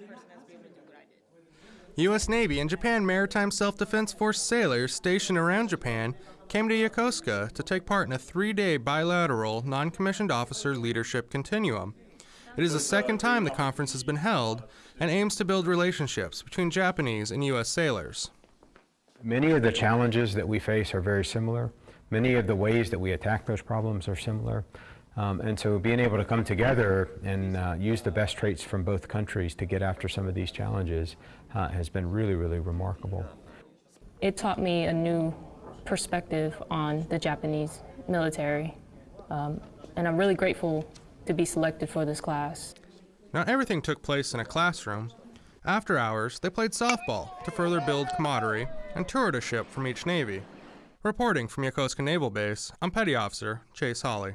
that person has to be able to do what I did. U.S. Navy and Japan Maritime Self Defense Force sailors stationed around Japan came to Yokosuka to take part in a three day bilateral non commissioned officer leadership continuum. It is the second time the conference has been held and aims to build relationships between Japanese and U.S. sailors. Many of the challenges that we face are very similar. Many of the ways that we attack those problems are similar. Um, and so being able to come together and uh, use the best traits from both countries to get after some of these challenges uh, has been really, really remarkable. It taught me a new perspective on the Japanese military. Um, and I'm really grateful to be selected for this class. Now, everything took place in a classroom. After hours, they played softball to further build camaraderie and toured a ship from each Navy. Reporting from Yokosuka Naval Base, I'm Petty Officer Chase Hawley.